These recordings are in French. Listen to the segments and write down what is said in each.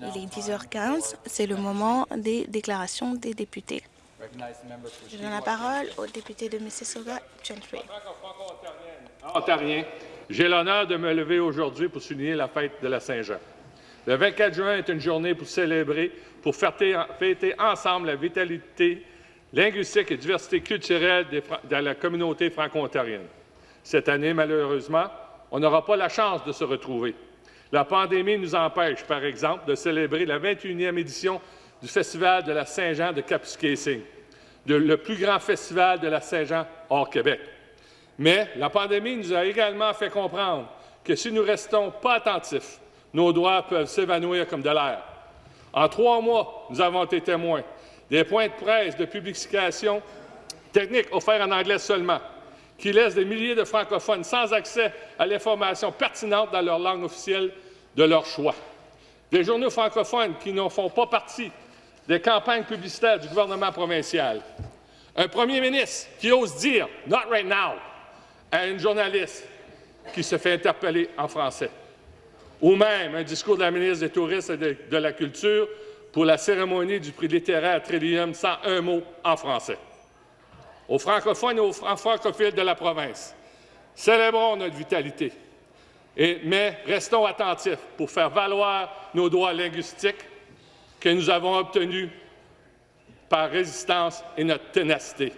Il est 10h15, c'est le moment des déclarations des députés. Je donne la parole au député de Mississauga, Gentry. Ontarien, j'ai l'honneur de me lever aujourd'hui pour souligner la fête de la Saint-Jean. Le 24 juin est une journée pour célébrer, pour fêter ensemble la vitalité linguistique et diversité culturelle de la communauté franco-ontarienne. Cette année, malheureusement, on n'aura pas la chance de se retrouver. La pandémie nous empêche, par exemple, de célébrer la 21e édition du Festival de la Saint-Jean de Kapuskasing, le plus grand festival de la Saint-Jean hors Québec. Mais la pandémie nous a également fait comprendre que si nous restons pas attentifs, nos droits peuvent s'évanouir comme de l'air. En trois mois, nous avons été témoins des points de presse de publication techniques offerts en anglais seulement, qui laissent des milliers de francophones sans accès à l'information pertinente dans leur langue officielle de leur choix. Des journaux francophones qui ne font pas partie des campagnes publicitaires du gouvernement provincial. Un premier ministre qui ose dire « not right now » à une journaliste qui se fait interpeller en français. Ou même un discours de la ministre des Touristes et de, la Culture pour la cérémonie du prix littéraire Trillium sans un mot en français. Aux francophones et aux francophiles de la province, célébrons notre vitalité, mais restons attentifs pour faire valoir nos droits linguistiques que nous avons obtenus par résistance et notre ténacité.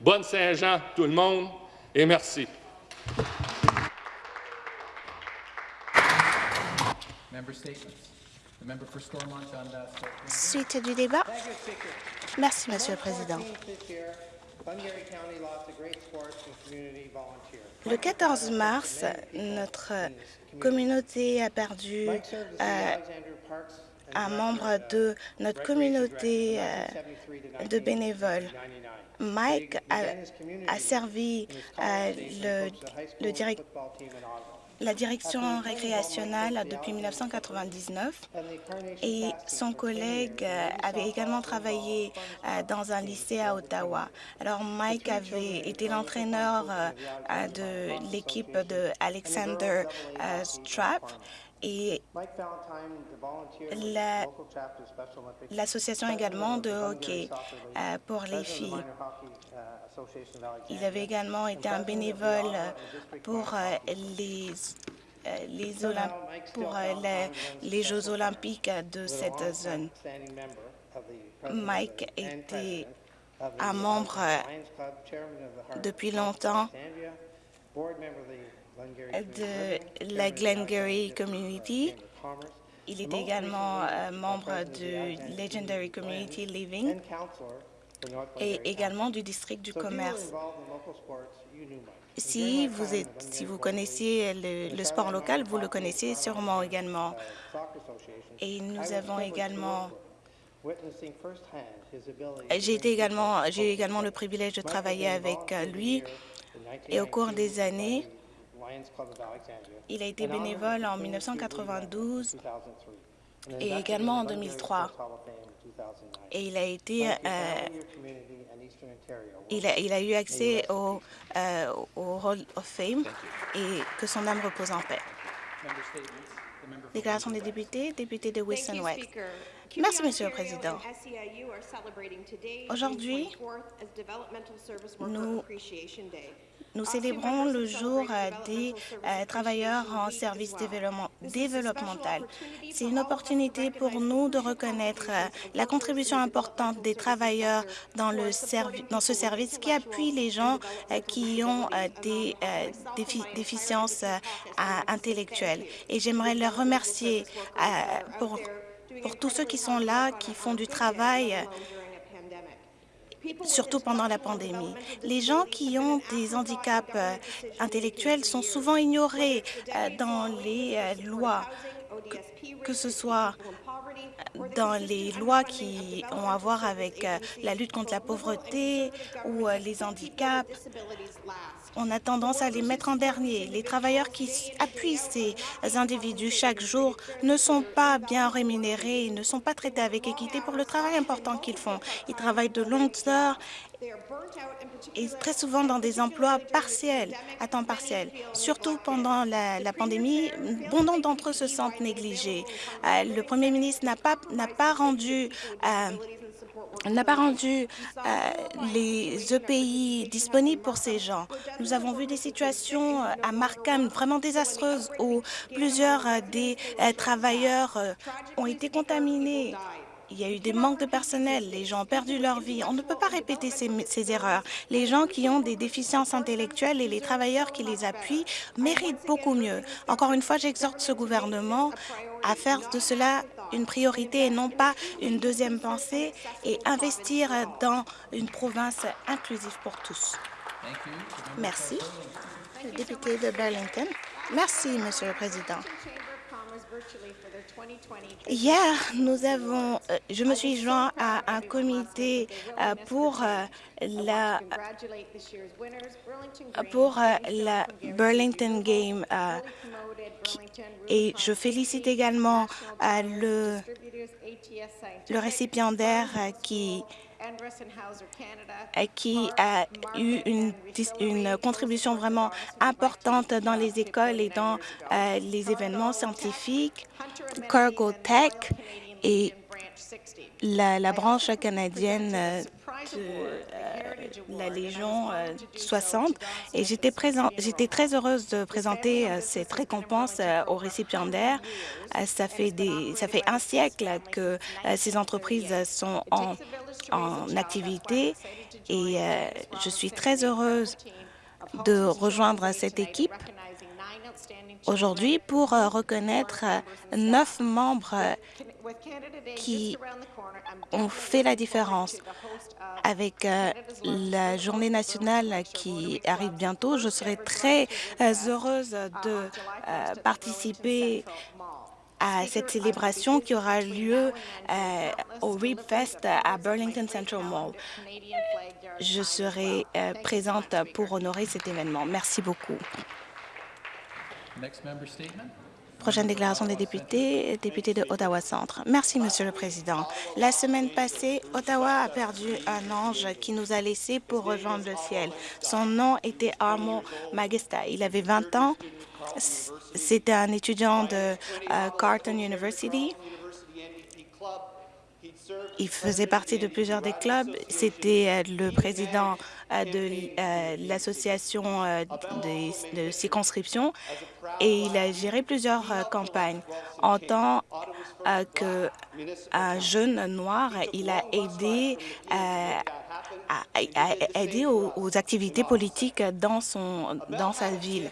Bonne Saint-Jean, tout le monde, et merci. Suite du débat. Merci, Monsieur le Président. Le 14 mars, notre communauté a perdu euh, un membre de notre communauté euh, de bénévoles. Mike a, servi euh, le, le la direction récréationnelle depuis 1999 et son collègue euh, avait également travaillé euh, dans un lycée à Ottawa. Alors Mike avait été l'entraîneur de l'équipe de Alexander Strapp et l'association également de hockey euh, pour les filles. Il avait également été un bénévole pour euh, les les, pour les, Jeux olympiques de cette zone. Mike était un membre depuis longtemps de la Glengarry Community. Il est également euh, membre du Legendary Community Living. Et également du district du commerce. Si vous, êtes, si vous connaissiez le, sport local, vous le connaissez sûrement également. Et nous avons également j'ai également, également le privilège de travailler avec euh, lui et au cours des années, il a été bénévole en 1992 et également en 2003. Et il a été, euh, il, a, il, a, eu accès au, euh, au Hall of Fame et que son âme repose en paix. Déclaration des députés, député de Wilson West. Merci, Monsieur le Président. Aujourd'hui, nous nous célébrons le jour euh, des euh, travailleurs en service développemental. C'est une opportunité pour nous de reconnaître euh, la contribution importante des travailleurs dans, le dans ce service qui appuie les gens qui ont des déficiences intellectuelles. Et j'aimerais leur remercier pour, pour tous ceux qui sont là, qui font du travail surtout pendant la pandémie. Les gens qui ont des handicaps euh, intellectuels sont souvent ignorés euh, dans les euh, lois, que ce soit dans les lois qui ont à voir avec la lutte contre la pauvreté ou les handicaps on a tendance à les mettre en dernier. Les travailleurs qui appuient ces individus chaque jour ne sont pas bien rémunérés, ils ne sont pas traités avec équité pour le travail important qu'ils font. Ils travaillent de longues heures et très souvent dans des emplois partiels, à temps partiel. Surtout pendant la, pandémie, bon nombre d'entre eux se sentent négligés. Euh, le premier ministre n'a pas, rendu euh, n'a pas rendu euh, les EPI disponibles pour ces gens. Nous avons vu des situations euh, à Markham vraiment désastreuses où plusieurs euh, des euh, travailleurs euh, ont été contaminés. Il y a eu des manques de personnel, les gens ont perdu leur vie. On ne peut pas répéter ces, erreurs. Les gens qui ont des déficiences intellectuelles et les travailleurs qui les appuient méritent beaucoup mieux. Encore une fois, j'exhorte ce gouvernement à faire de cela une priorité et non pas une deuxième pensée et investir dans une province inclusive pour tous. Merci. Le député de Burlington. Merci, Monsieur le Président. Hier, nous avons, euh, je me suis joint à un comité euh, pour euh, la pour la Burlington Game et je félicite également le, le récipiendaire qui qui a eu une, contribution vraiment importante dans les écoles et dans euh, les événements scientifiques, Cargo Tech et la, la branche canadienne de euh, la Légion euh, 60 et j'étais très heureuse de présenter euh, cette récompense euh, aux récipiendaires. Euh, ça fait des, ça fait un siècle que euh, ces entreprises sont en, en activité. Et euh, je suis très heureuse de rejoindre cette équipe aujourd'hui pour euh, reconnaître euh, neuf membres euh, qui ont fait la différence. Avec la journée nationale qui arrive bientôt, je serai très heureuse de participer à cette célébration qui aura lieu au Reap Fest à Burlington Central Mall. Je serai présente pour honorer cet événement. Merci beaucoup. Prochaine déclaration des députés, député de Ottawa Centre. Merci, Monsieur le Président. La semaine passée, Ottawa a perdu un ange qui nous a laissés pour rejoindre le ciel. Son nom était Armo Magista. Il avait 20 ans. C'était un étudiant de euh, Carleton University. Il faisait partie de plusieurs des clubs. C'était euh, le président euh, de euh, l'association de circonscription et il a géré plusieurs campagnes. En tant qu'un jeune noir, il a aidé à, aux, aux activités politiques dans, son, dans sa ville.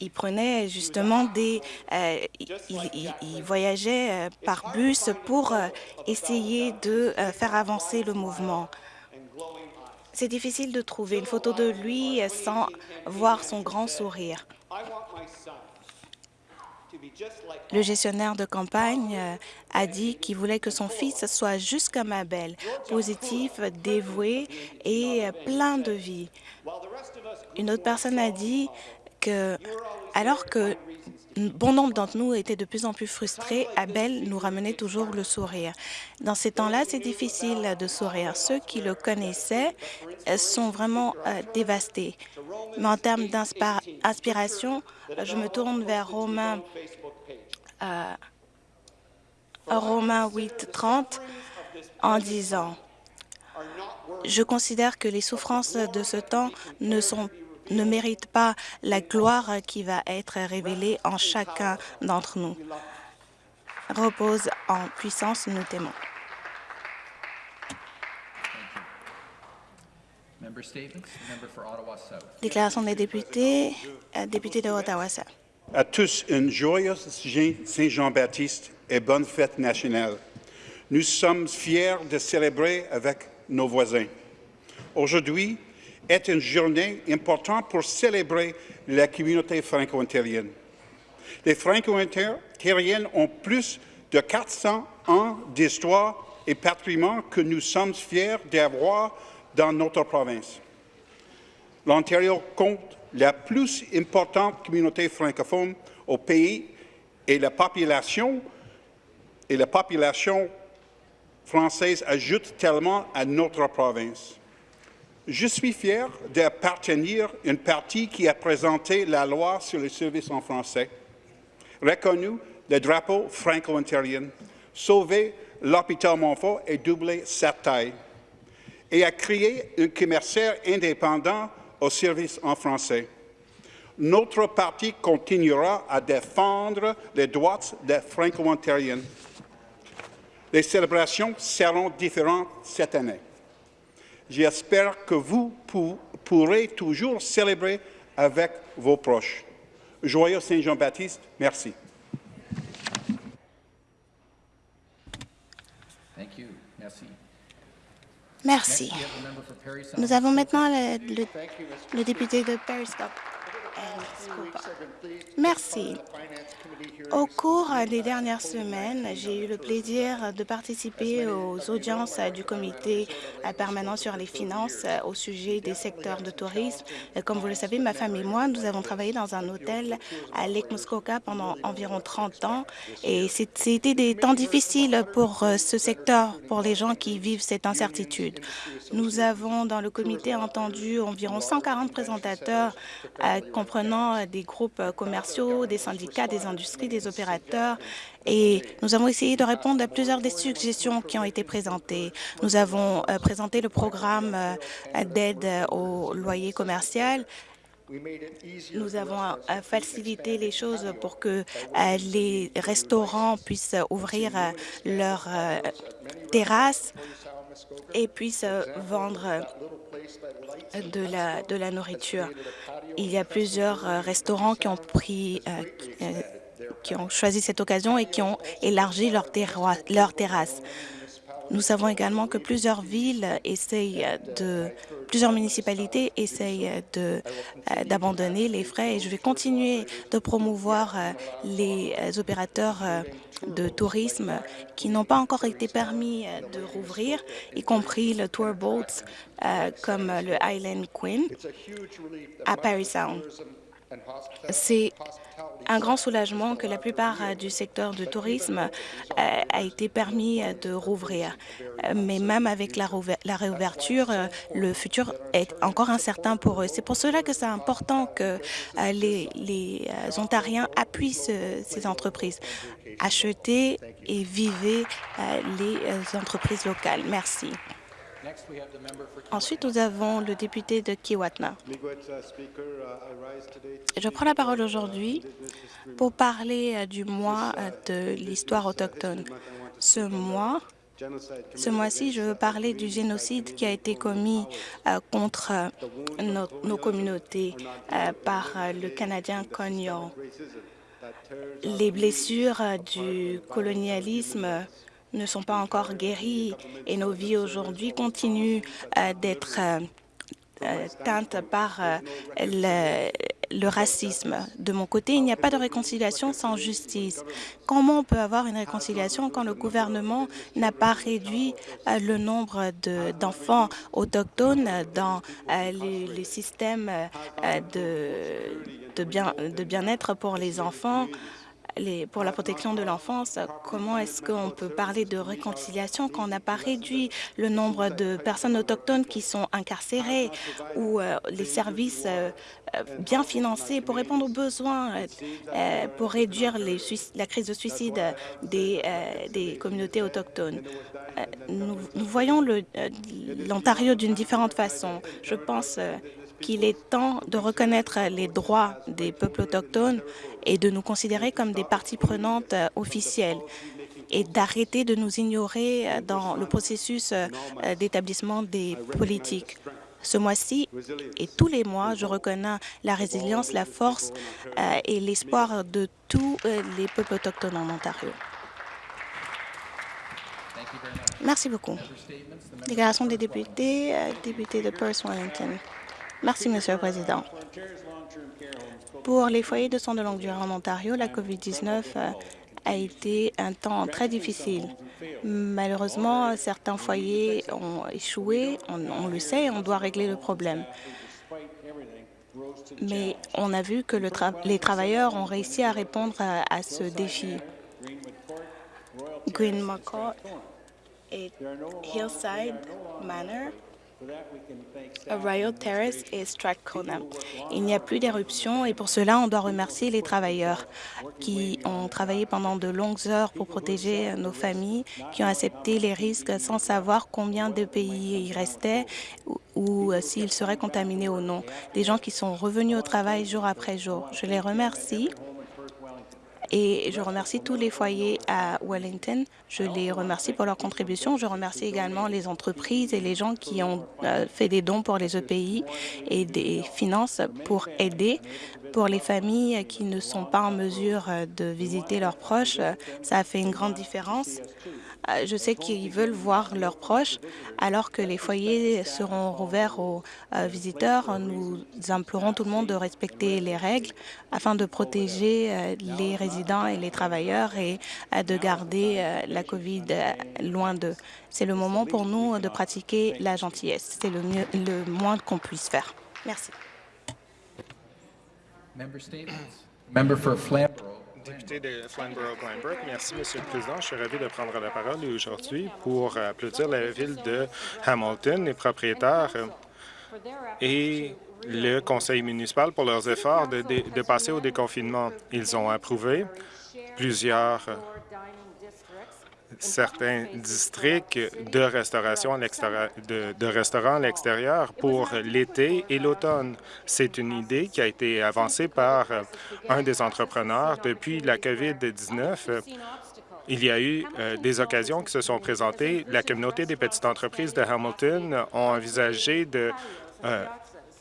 Il prenait justement des... euh, il, voyageait euh, par bus pour euh, essayer de faire avancer le mouvement. C'est difficile de trouver une photo de lui sans voir son grand sourire. Le gestionnaire de campagne a dit qu'il voulait que son fils soit juste comme Abel, positif, dévoué et plein de vie. Une autre personne a dit alors que bon nombre d'entre nous étaient de plus en plus frustrés, Abel nous ramenait toujours le sourire. Dans ces temps-là, c'est difficile de sourire. Ceux qui le connaissaient euh, sont vraiment euh, dévastés. Mais en termes d'inspiration, je me tourne vers Romain, euh, Romain 8, 30 en disant je considère que les souffrances de ce temps ne sont ne méritent pas la gloire qui va être révélée en chacun d'entre nous. Repose en puissance, nous t'aimons. Ottawa South. Déclaration des députés, euh, député de Ottawa-South. À tous, une joyeuse Saint-Jean-Baptiste et bonne fête nationale. Nous sommes fiers de célébrer avec nos voisins. Aujourd'hui est une journée importante pour célébrer la communauté franco-ontarienne. Les franco-ontariens ont plus de 400 ans d'histoire et patrimoine que nous sommes fiers d'avoir dans notre province. L'Ontario compte la plus importante communauté francophone au pays et la population française ajoute tellement à notre province. Je suis fier d'appartenir à une partie qui a présenté la loi sur les services en français, reconnu le drapeau franco-ontarien, sauvé l'hôpital Montfort et doublé sa taille, et a créé un commerciaire indépendant au service en français. Notre parti continuera à défendre les droits des franco-ontariens. Les célébrations seront différentes cette année. J'espère que vous pourrez toujours célébrer avec vos proches. Joyeux Saint-Jean-Baptiste, merci. Thank you. Merci. Merci. Nous avons maintenant le, le- le député de Periscope. Merci. Au cours des dernières semaines, j'ai eu le plaisir de participer aux audiences du comité permanent sur les finances au sujet des secteurs de tourisme. Comme vous le savez, ma femme et moi, nous avons travaillé dans un hôtel à Lake Muskoka pendant environ 30 ans et c'était des temps difficiles pour euh, ce secteur, pour les gens qui vivent cette incertitude. Nous avons dans le comité entendu environ 140 présentateurs comprenant euh, des groupes euh, commerciaux, des syndicats, des industries, des opérateurs. Et nous avons essayé de répondre à plusieurs des suggestions qui ont été présentées. Nous avons euh, présenté le programme d'aide au loyer commercial. Nous avons facilité les choses pour que les restaurants puissent ouvrir leurs terrasses et puissent euh, vendre euh, de la, nourriture. Il y a plusieurs euh, restaurants qui ont pris, qui, ont choisi cette occasion et qui ont élargi leur, terroi- leur terrasse. Nous savons également que plusieurs villes essayent de, plusieurs municipalités essayent euh, d'abandonner les frais et je vais continuer de promouvoir euh, les euh, opérateurs de tourisme qui n'ont pas encore été permis de rouvrir, y compris le tour boats euh, comme le Island Queen à Paris Sound. C'est un grand soulagement que la plupart euh, du secteur du tourisme euh, a été permis euh, de rouvrir. Mais même avec la, réouverture, le futur est encore incertain pour eux. C'est pour cela que c'est important que les, Ontariens appuient ce- ces entreprises. Achetez et vivez les entreprises locales. Merci. Next, we have the member for Ensuite, nous avons le député de Kiwatna. Je prends la parole aujourd'hui pour parler euh, du mois euh, de l'histoire autochtone. Ce mois, ce mois-ci, je veux parler du génocide qui a été commis euh, contre nos, nos communautés euh, par le Canadien Cognon. Les blessures du colonialisme ne sont pas encore guéries et nos vies aujourd'hui continuent euh, d'être euh, euh, teintes par le, racisme. De mon côté, il n'y a pas de réconciliation sans justice. Comment on peut avoir une réconciliation quand le gouvernement n'a pas réduit le nombre de- d'enfants autochtones dans les, systèmes de bien-être pour les enfants pour la protection de l'enfance, comment est-ce qu'on peut parler de réconciliation quand on n'a pas réduit le nombre de personnes autochtones qui sont incarcérées ou euh, les services euh, euh, bien financés pour répondre aux besoins, pour réduire la crise de suicide des, communautés autochtones? Nous, nous voyons l'Ontario d'une différente façon. Je pense qu'il est temps de reconnaître les droits des peuples autochtones et de nous considérer comme des parties prenantes euh, officielles et d'arrêter de nous ignorer euh, dans le processus euh, d'établissement des politiques. Ce mois-ci et tous les mois, je reconnais la résilience, la force et l'espoir de tous les peuples autochtones en Ontario. Merci beaucoup. Déclaration des députés, député de Perth-Wellington. Merci, Monsieur le Président. Pour les foyers de soins de longue durée en Ontario, la COVID-19 euh, a été un temps très difficile. Malheureusement, certains foyers ont échoué, on, le sait, on doit régler le problème. Mais on a vu que les travailleurs ont réussi à répondre à, ce défi. Green et Hillside Manor Terrace. Il n'y a plus d'éruption et pour cela, on doit remercier les travailleurs qui ont travaillé pendant de longues heures pour protéger nos familles, qui ont accepté les risques sans savoir combien de pays il restait ou, ou euh, s'ils seraient contaminés ou non. Des gens qui sont revenus au travail jour après jour. Je les remercie et je remercie tous les foyers à Wellington. Je les remercie pour leur contribution. Je remercie également les entreprises et les gens qui ont euh, fait des dons pour les EPI et des finances pour aider. Pour les familles qui ne sont pas en mesure euh, de visiter leurs proches, euh, ça a fait une grande différence. Euh, Je sais qu'ils veulent voir leurs proches alors que les foyers seront rouverts aux euh, visiteurs. Nous implorons tout le monde de respecter les règles afin de protéger euh, les résidents et les travailleurs et euh, de garder la COVID loin d'eux. C'est le moment pour nous de pratiquer la gentillesse. C'est le, le moins qu'on puisse faire. Merci. Député de merci, Monsieur le Président. Je suis ravi de prendre la parole aujourd'hui pour applaudir la ville de Hamilton, les propriétaires et le conseil municipal pour leurs efforts de, de passer au déconfinement. Ils ont approuvé plusieurs certains districts de restauration de, restaurants à l'extérieur pour l'été et l'automne. C'est une idée qui a été avancée par un des entrepreneurs depuis la COVID-19. euh, Il y a eu euh, des occasions qui se sont présentées. La communauté des petites entreprises de Hamilton ont envisagé de euh,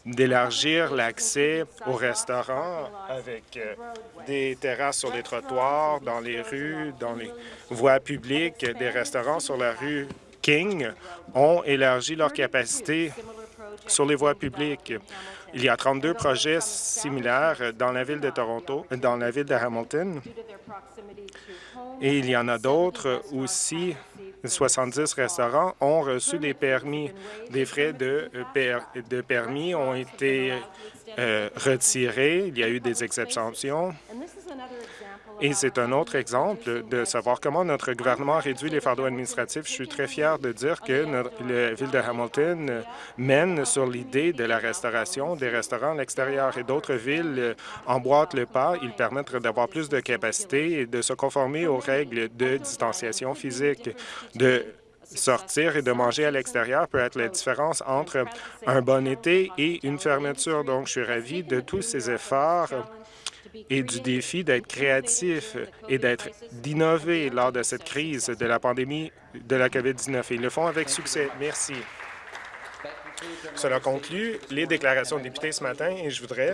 d'élargir l'accès aux restaurants avec euh, des terrasses sur les trottoirs, dans les rues, dans les voies publiques. Des restaurants sur la rue King ont élargi leur capacité sur les voies publiques. Il y a 32 projets similaires dans la ville de Toronto, dans la ville de Hamilton, et il y en a d'autres aussi 70 restaurants ont reçu des permis. Des frais de, euh, permis ont été euh, retirés. Il y a eu des exceptions. Et c'est un autre exemple de savoir comment notre gouvernement réduit les fardeaux administratifs. Je suis très fier de dire que la ville de Hamilton mène sur l'idée de la restauration des restaurants à l'extérieur et d'autres villes emboîtent le pas. Ils permettent d'avoir plus de capacité et de se conformer aux règles de distanciation physique, de sortir et de manger à l'extérieur peut être la différence entre un bon été et une fermeture. Donc, je suis ravi de tous ces efforts et du défi d'être créatif et d'être d'innover lors de cette crise de la pandémie de la COVID-19. Et ils le font avec succès. Merci. Cela conclut les déclarations de députés ce matin et je voudrais